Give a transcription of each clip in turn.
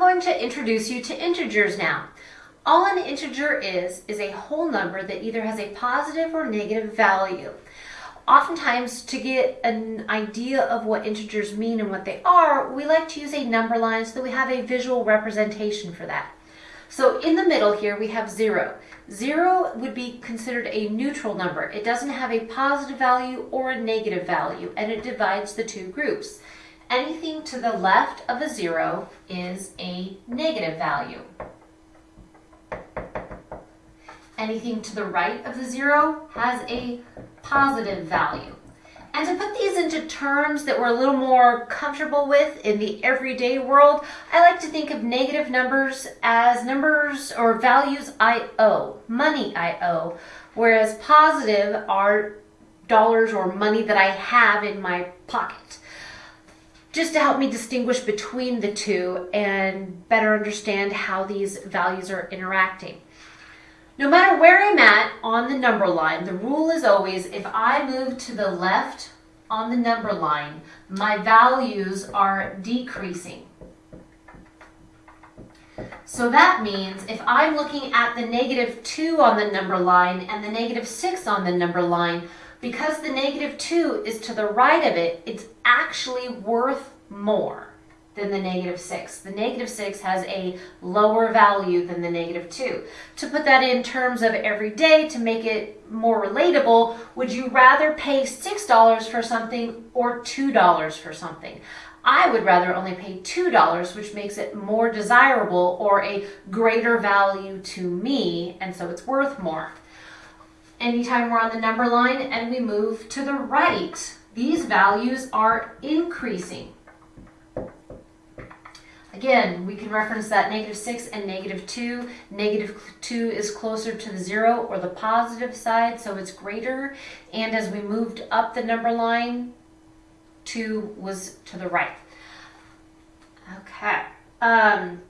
going to introduce you to integers now. All an integer is, is a whole number that either has a positive or negative value. Oftentimes, to get an idea of what integers mean and what they are, we like to use a number line so that we have a visual representation for that. So in the middle here, we have zero. Zero would be considered a neutral number. It doesn't have a positive value or a negative value, and it divides the two groups. Anything to the left of a zero is a negative value. Anything to the right of the zero has a positive value. And to put these into terms that we're a little more comfortable with in the everyday world, I like to think of negative numbers as numbers or values I owe, money I owe, whereas positive are dollars or money that I have in my pocket. Just to help me distinguish between the two and better understand how these values are interacting. No matter where I'm at on the number line, the rule is always if I move to the left on the number line, my values are decreasing. So that means if I'm looking at the negative 2 on the number line and the negative 6 on the number line, because the negative 2 is to the right of it, it's actually worth more than the negative 6. The negative 6 has a lower value than the negative 2. To put that in terms of every day to make it more relatable, would you rather pay $6 for something or $2 for something? I would rather only pay $2, which makes it more desirable or a greater value to me, and so it's worth more. Anytime we're on the number line and we move to the right, these values are increasing. Again, we can reference that negative 6 and negative 2. Negative 2 is closer to the 0 or the positive side, so it's greater. And as we moved up the number line, 2 was to the right. Okay. Um,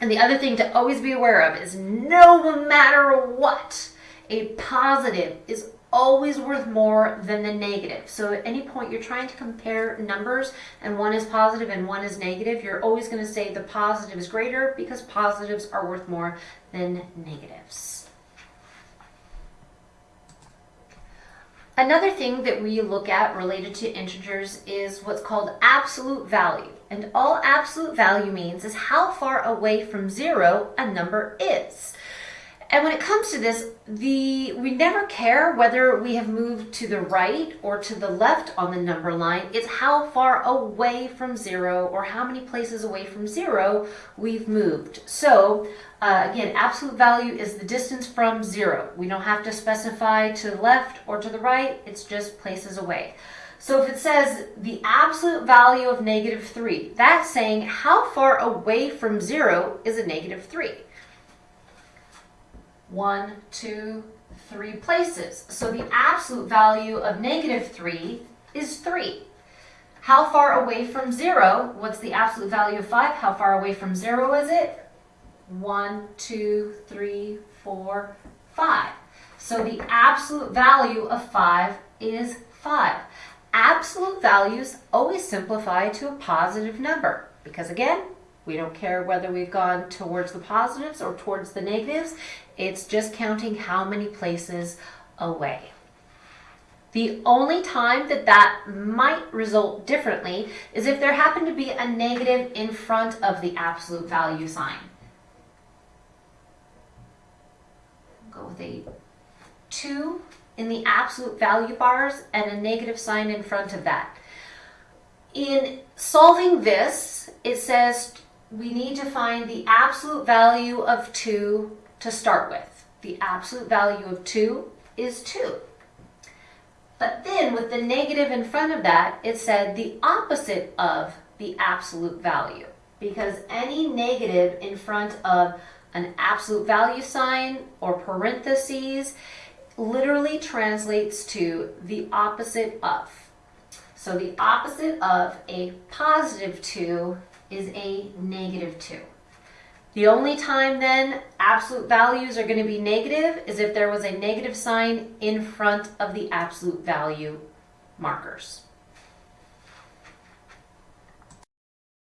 and the other thing to always be aware of is no matter what, a positive is always worth more than the negative. So at any point you're trying to compare numbers and one is positive and one is negative, you're always going to say the positive is greater because positives are worth more than negatives. Another thing that we look at related to integers is what's called absolute value. And all absolute value means is how far away from zero a number is. And when it comes to this, the we never care whether we have moved to the right or to the left on the number line. It's how far away from zero or how many places away from zero we've moved. So uh, again, absolute value is the distance from zero. We don't have to specify to the left or to the right. It's just places away. So if it says the absolute value of negative 3, that's saying how far away from 0 is a negative 3 one, two, three places. So the absolute value of negative 3 is 3. How far away from 0? What's the absolute value of 5? How far away from 0 is it? 1, 2, 3, 4, 5. So the absolute value of 5 is 5. Absolute values always simplify to a positive number because again, we don't care whether we've gone towards the positives or towards the negatives. It's just counting how many places away. The only time that that might result differently is if there happened to be a negative in front of the absolute value sign. Go with a 2 in the absolute value bars and a negative sign in front of that. In solving this, it says we need to find the absolute value of 2 to start with. The absolute value of 2 is 2. But then with the negative in front of that, it said the opposite of the absolute value. Because any negative in front of an absolute value sign or parentheses literally translates to the opposite of. So the opposite of a positive 2 is a negative 2. The only time then absolute values are going to be negative is if there was a negative sign in front of the absolute value markers.